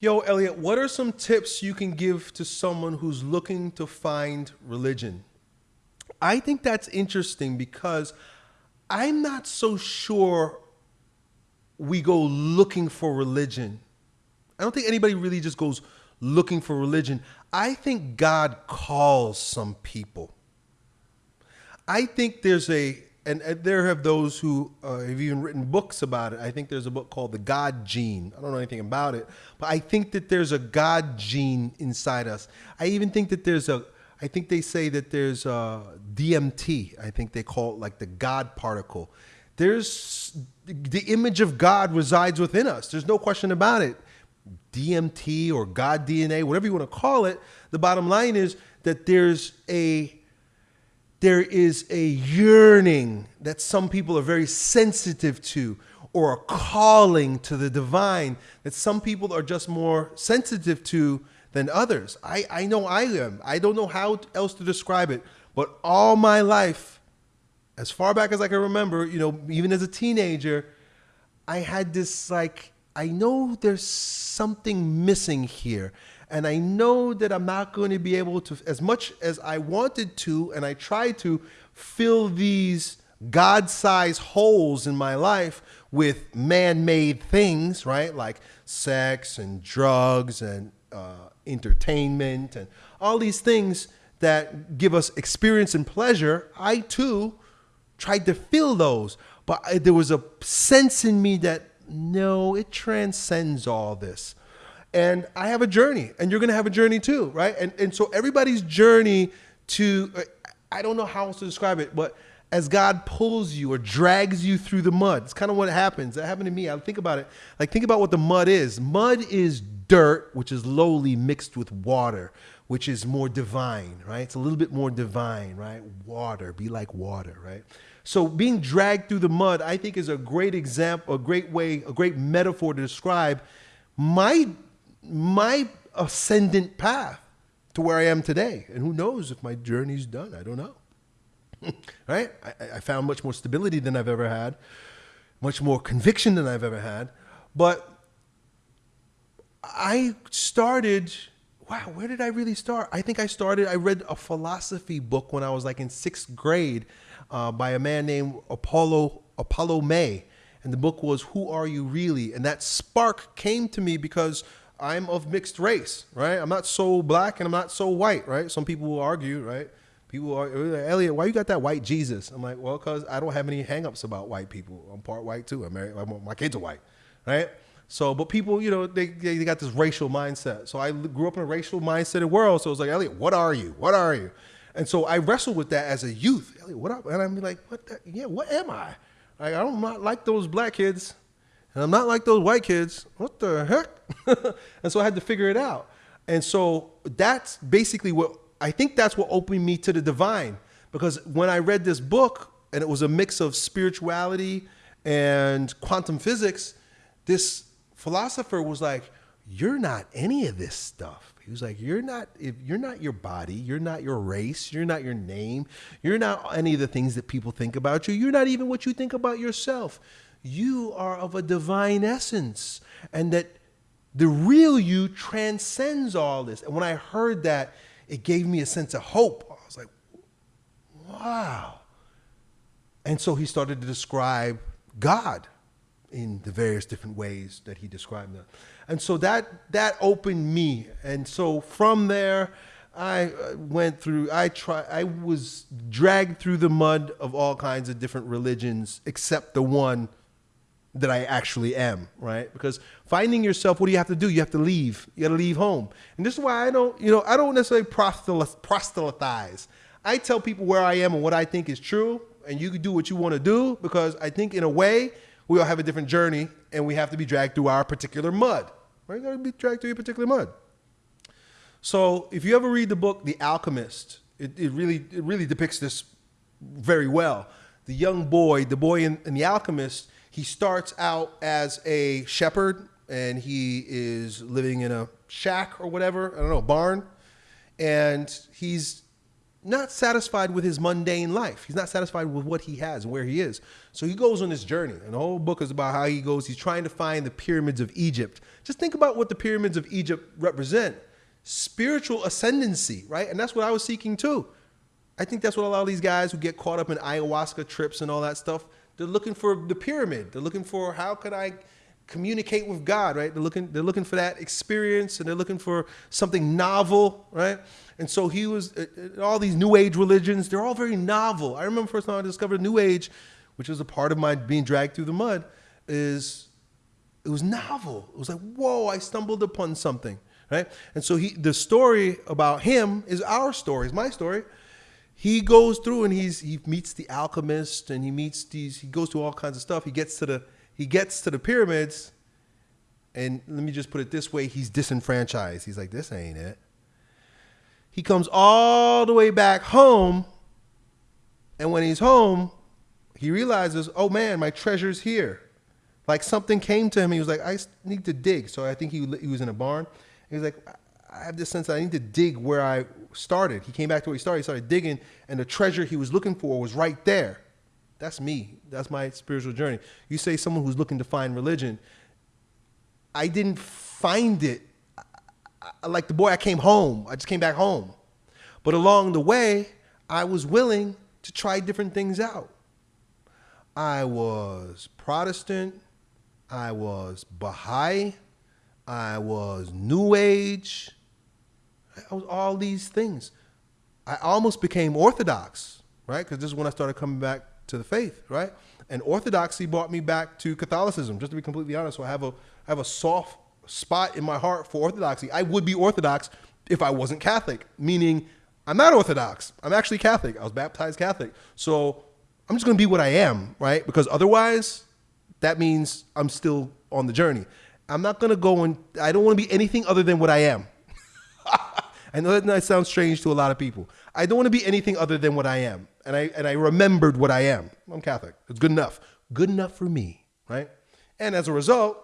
Yo, Elliott, what are some tips you can give to someone who's looking to find religion? I think that's interesting because I'm not so sure we go looking for religion. I don't think anybody really just goes looking for religion. I think God calls some people. I think there's a and, and there have those who uh, have even written books about it. I think there's a book called The God Gene. I don't know anything about it, but I think that there's a God gene inside us. I even think that there's a, I think they say that there's a DMT. I think they call it like the God particle. There's the image of God resides within us. There's no question about it. DMT or God DNA, whatever you want to call it. The bottom line is that there's a there is a yearning that some people are very sensitive to or a calling to the divine that some people are just more sensitive to than others. I, I know I am. I don't know how else to describe it, but all my life, as far back as I can remember, you know, even as a teenager, I had this like, I know there's something missing here. And I know that I'm not going to be able to, as much as I wanted to, and I tried to fill these God sized holes in my life with man made things, right? Like sex and drugs and uh, entertainment and all these things that give us experience and pleasure. I too tried to fill those. But I, there was a sense in me that no, it transcends all this and I have a journey, and you're going to have a journey too, right? And and so everybody's journey to uh, I don't know how else to describe it, but as God pulls you or drags you through the mud, it's kind of what happens. That happened to me. I think about it. Like think about what the mud is. Mud is dirt, which is lowly mixed with water, which is more divine, right? It's a little bit more divine, right? Water, be like water, right? So being dragged through the mud, I think, is a great example, a great way, a great metaphor to describe my my ascendant path to where I am today. And who knows if my journey's done? I don't know. right? I, I, found much more stability than I've ever had, much more conviction than I've ever had. But I started, wow, where did I really start? I think I started, I read a philosophy book when I was like in sixth grade uh, by a man named Apollo, Apollo May. And the book was Who Are You Really? And that spark came to me because I'm of mixed race, right? I'm not so black and I'm not so white, right? Some people will argue, right? People are, oh, like, Elliott, why you got that white Jesus? I'm like, well, because I don't have any hangups about white people. I'm part white too. I'm married. My kids are white, right? So, but people, you know, they, they got this racial mindset. So I grew up in a racial mindset world. So it was like, Elliott, what are you? What are you? And so I wrestled with that as a youth. Elliott, what up? And I'm like, what? The, yeah, what am I? Like, I don't like those black kids. And I'm not like those white kids. What the heck? and so I had to figure it out. And so that's basically what I think that's what opened me to the divine. Because when I read this book, and it was a mix of spirituality and quantum physics, this philosopher was like, You're not any of this stuff. He was like, You're not if you're not your body, you're not your race, you're not your name, you're not any of the things that people think about you, you're not even what you think about yourself you are of a divine essence and that the real you transcends all this. And when I heard that, it gave me a sense of hope. I was like, wow. And so he started to describe God in the various different ways that he described them. And so that that opened me. And so from there, I uh, went through I try I was dragged through the mud of all kinds of different religions except the one that I actually am, right? Because finding yourself, what do you have to do? You have to leave. You got to leave home. And this is why I don't, you know, I don't necessarily proselytize. I tell people where I am and what I think is true, and you can do what you want to do because I think in a way we all have a different journey and we have to be dragged through our particular mud. Right? You got to be dragged through your particular mud. So if you ever read the book The Alchemist, it, it really it really depicts this very well. The young boy, the boy in, in The Alchemist, he starts out as a shepherd and he is living in a shack or whatever, I don't know, barn. And he's not satisfied with his mundane life. He's not satisfied with what he has and where he is. So he goes on this journey. And the whole book is about how he goes, he's trying to find the pyramids of Egypt. Just think about what the pyramids of Egypt represent spiritual ascendancy, right? And that's what I was seeking too. I think that's what a lot of these guys who get caught up in ayahuasca trips and all that stuff, they're looking for the pyramid. They're looking for how could I communicate with God, right? They're looking they're looking for that experience and they're looking for something novel, right? And so he was uh, uh, all these new age religions, they're all very novel. I remember first time I discovered new age, which was a part of my being dragged through the mud, is it was novel. It was like, "Whoa, I stumbled upon something." Right? And so he the story about him is our story, is my story he goes through and he's he meets the alchemist and he meets these he goes through all kinds of stuff. He gets to the he gets to the pyramids. And let me just put it this way he's disenfranchised. He's like this ain't it. He comes all the way back home. And when he's home he realizes oh man my treasure's here. Like something came to him. He was like i need to dig. So i think he, he was in a barn. He was like I have this sense that I need to dig where I started. He came back to where he started. He started digging, and the treasure he was looking for was right there. That's me. That's my spiritual journey. You say someone who's looking to find religion. I didn't find it like the boy I came home. I just came back home. But along the way, I was willing to try different things out. I was Protestant. I was Baha'i. I was New Age. I was all these things. I almost became Orthodox, right? Because this is when I started coming back to the faith, right? And Orthodoxy brought me back to Catholicism. Just to be completely honest, so I have a I have a soft spot in my heart for Orthodoxy. I would be Orthodox if I wasn't Catholic, meaning I'm not Orthodox. I'm actually Catholic. I was baptized Catholic. So I'm just going to be what I am, right? Because otherwise, that means I'm still on the journey. I'm not going to go and I don't want to be anything other than what I am. I know that might sound strange to a lot of people. I don't want to be anything other than what I am. And I and I remembered what I am. I'm Catholic. It's good enough. Good enough for me, right? And as a result,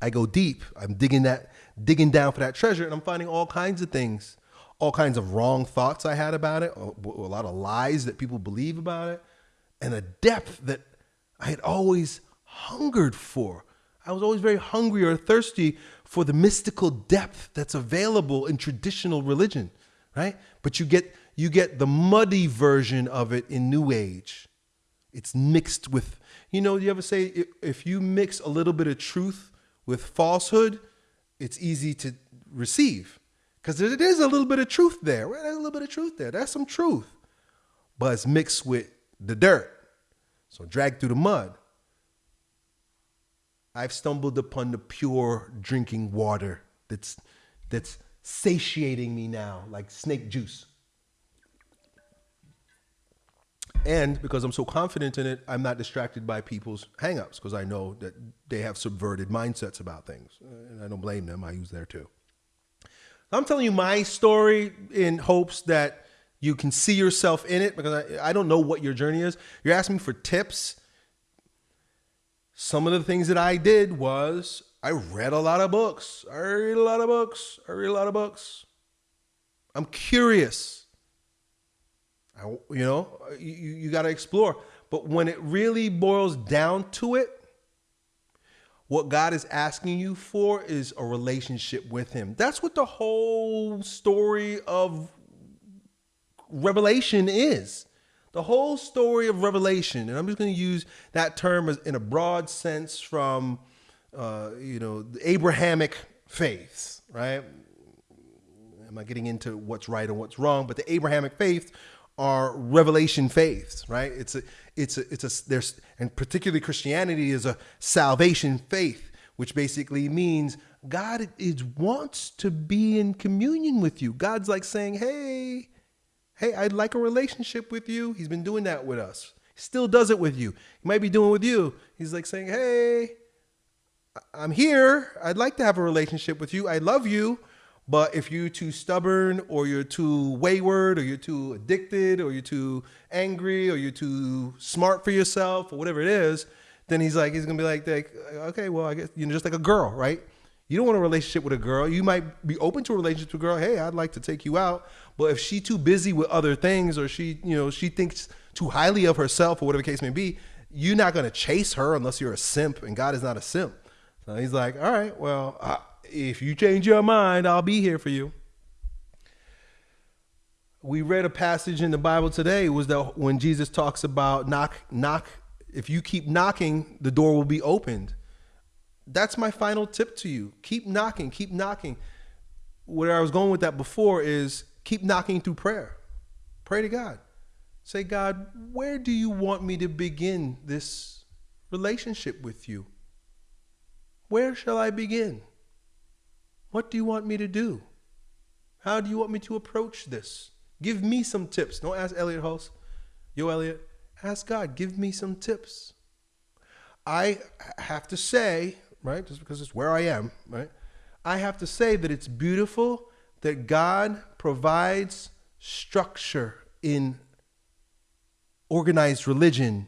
I go deep. I'm digging that digging down for that treasure and I'm finding all kinds of things, all kinds of wrong thoughts I had about it, a, a lot of lies that people believe about it, and a depth that I had always hungered for. I was always very hungry or thirsty for the mystical depth that's available in traditional religion, right? But you get you get the muddy version of it in New Age. It's mixed with, you know, you ever say if you mix a little bit of truth with falsehood, it's easy to receive. Because there is a little bit of truth there. Right? There's a little bit of truth there. That's some truth. But it's mixed with the dirt. So dragged through the mud. I've stumbled upon the pure drinking water that's that's satiating me now, like snake juice. And because I'm so confident in it, I'm not distracted by people's hangups because I know that they have subverted mindsets about things. And I don't blame them. I use there too. I'm telling you my story in hopes that you can see yourself in it because I, I don't know what your journey is. You're asking me for tips some of the things that I did was I read a lot of books. I read a lot of books. I read a lot of books. I'm curious. I, you know, you, you got to explore. But when it really boils down to it, what God is asking you for is a relationship with Him. That's what the whole story of Revelation is. The whole story of Revelation, and I'm just going to use that term as, in a broad sense from, uh, you know, the Abrahamic faiths, right? I'm not getting into what's right and what's wrong, but the Abrahamic faiths are revelation faiths, right? It's a, it's a, it's a, there's, and particularly Christianity is a salvation faith, which basically means God is, wants to be in communion with you. God's like saying, hey, Hey, I'd like a relationship with you. He's been doing that with us. He still does it with you. He might be doing with you. He's like saying, Hey, I'm here. I'd like to have a relationship with you. I love you. But if you're too stubborn or you're too wayward or you're too addicted or you're too angry or you're too smart for yourself or whatever it is, then he's like, he's gonna be like, like okay, well, I guess, you know, just like a girl, right? You don't want a relationship with a girl. You might be open to a relationship with a girl. Hey, I'd like to take you out. But if she too busy with other things or she, you know, she thinks too highly of herself or whatever the case may be, you're not going to chase her unless you're a simp and God is not a simp. So he's like, all right, well, uh, if you change your mind, I'll be here for you. We read a passage in the Bible today was that when Jesus talks about knock, knock, if you keep knocking, the door will be opened that's my final tip to you. Keep knocking, keep knocking. Where I was going with that before is keep knocking through prayer. Pray to God. Say, God, where do you want me to begin this relationship with you? Where shall I begin? What do you want me to do? How do you want me to approach this? Give me some tips. Don't ask Elliott Hulse. Yo, Elliott, ask God, give me some tips. I have to say, right? Just because it's where I am, right? I have to say that it's beautiful that God provides structure in organized religion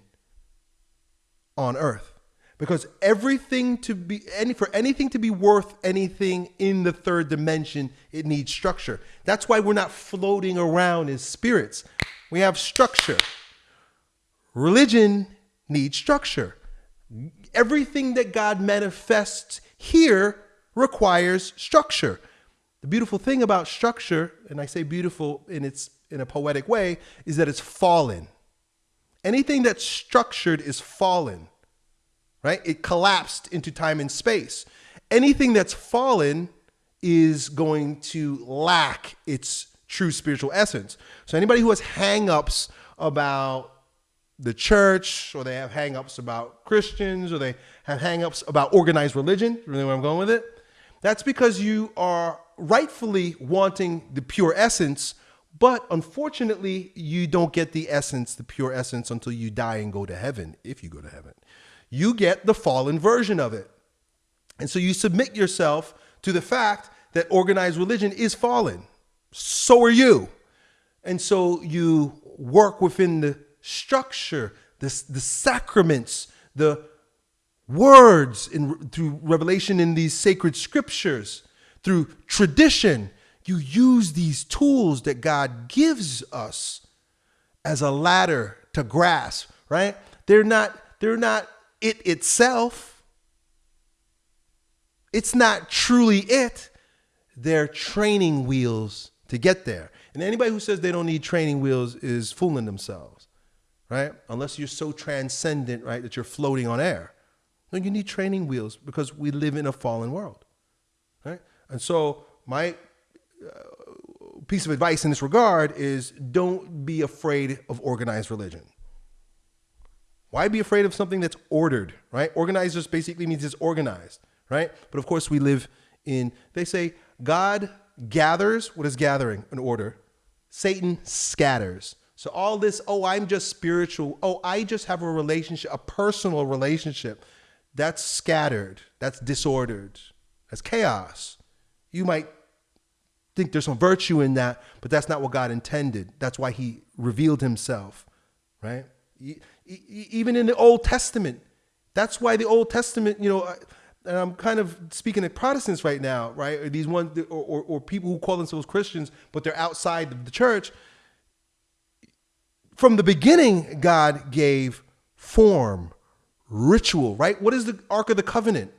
on earth. Because everything to be any for anything to be worth anything in the third dimension, it needs structure. That's why we're not floating around as spirits. We have structure. Religion needs structure everything that God manifests here requires structure. The beautiful thing about structure, and I say beautiful in its in a poetic way, is that it's fallen. Anything that's structured is fallen. Right? It collapsed into time and space. Anything that's fallen is going to lack its true spiritual essence. So anybody who has hangups about the church or they have hangups about Christians or they have hangups about organized religion, really where I'm going with it. That's because you are rightfully wanting the pure essence, but unfortunately, you don't get the essence, the pure essence, until you die and go to heaven, if you go to heaven. You get the fallen version of it. And so you submit yourself to the fact that organized religion is fallen. So are you. And so you work within the structure, the, the sacraments, the words in, through revelation in these sacred scriptures, through tradition. You use these tools that God gives us as a ladder to grasp, right? They're not, they're not it itself. It's not truly it. They're training wheels to get there. And anybody who says they don't need training wheels is fooling themselves right? Unless you're so transcendent, right, that you're floating on air. No, you need training wheels because we live in a fallen world, right? And so my uh, piece of advice in this regard is don't be afraid of organized religion. Why be afraid of something that's ordered, right? Organized just basically means it's organized, right? But of course we live in, they say God gathers, what is gathering? An order. Satan scatters. So all this, oh, I'm just spiritual. Oh, I just have a relationship, a personal relationship. That's scattered. That's disordered. That's chaos. You might think there's some virtue in that, but that's not what God intended. That's why he revealed himself, right? Even in the Old Testament, that's why the Old Testament, you know, and I'm kind of speaking to Protestants right now, right? Or These ones, or, or, or people who call themselves Christians, but they're outside the church from the beginning, God gave form, ritual, right? What is the Ark of the Covenant?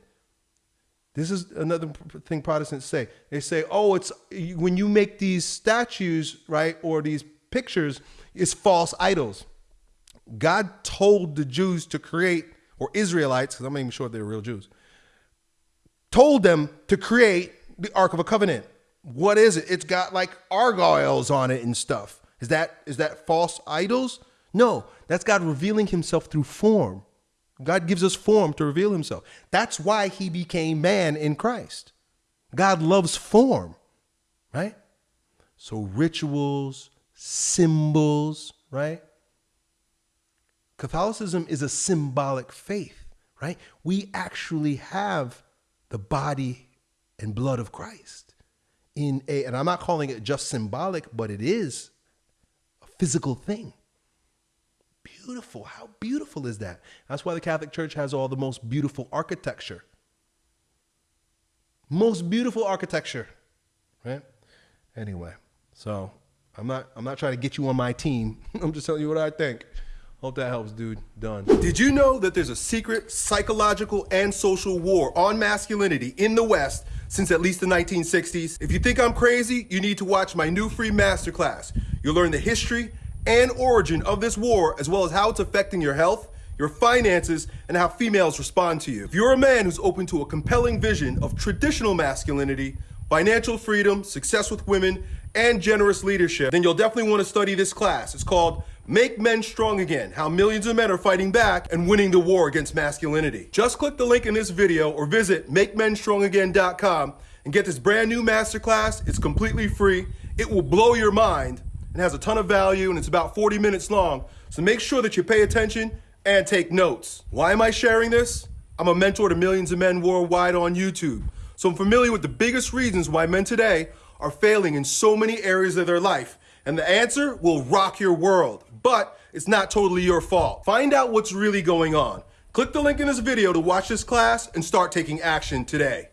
This is another thing Protestants say. They say, oh, it's when you make these statues, right, or these pictures, it's false idols. God told the Jews to create, or Israelites, because I'm not even sure if they're real Jews, told them to create the Ark of a Covenant. What is it? It's got like gargoyles on it and stuff. Is that is that false idols? No, that's God revealing himself through form. God gives us form to reveal himself. That's why he became man in Christ. God loves form, right? So rituals, symbols, right? Catholicism is a symbolic faith, right? We actually have the body and blood of Christ in a and I'm not calling it just symbolic, but it is physical thing. Beautiful. How beautiful is that? That's why the Catholic Church has all the most beautiful architecture. most beautiful architecture, right? Anyway, so I'm not I'm not trying to get you on my team. I'm just telling you what I think. Hope that helps, dude. Done. Did you know that there's a secret psychological and social war on masculinity in the West since at least the 1960s? If you think I'm crazy, you need to watch my new free masterclass. You'll learn the history and origin of this war, as well as how it's affecting your health, your finances, and how females respond to you. If you're a man who's open to a compelling vision of traditional masculinity, financial freedom, success with women, and generous leadership, then you'll definitely want to study this class. It's called Make Men Strong Again, How Millions of Men Are Fighting Back and Winning the War Against Masculinity. Just click the link in this video or visit MakeMenStrongAgain.com and get this brand new masterclass. It's completely free. It will blow your mind and has a ton of value and it's about 40 minutes long. So make sure that you pay attention and take notes. Why am I sharing this? I'm a mentor to millions of men worldwide on YouTube. So I'm familiar with the biggest reasons why men today are failing in so many areas of their life. And the answer will rock your world, but it's not totally your fault. Find out what's really going on. Click the link in this video to watch this class and start taking action today.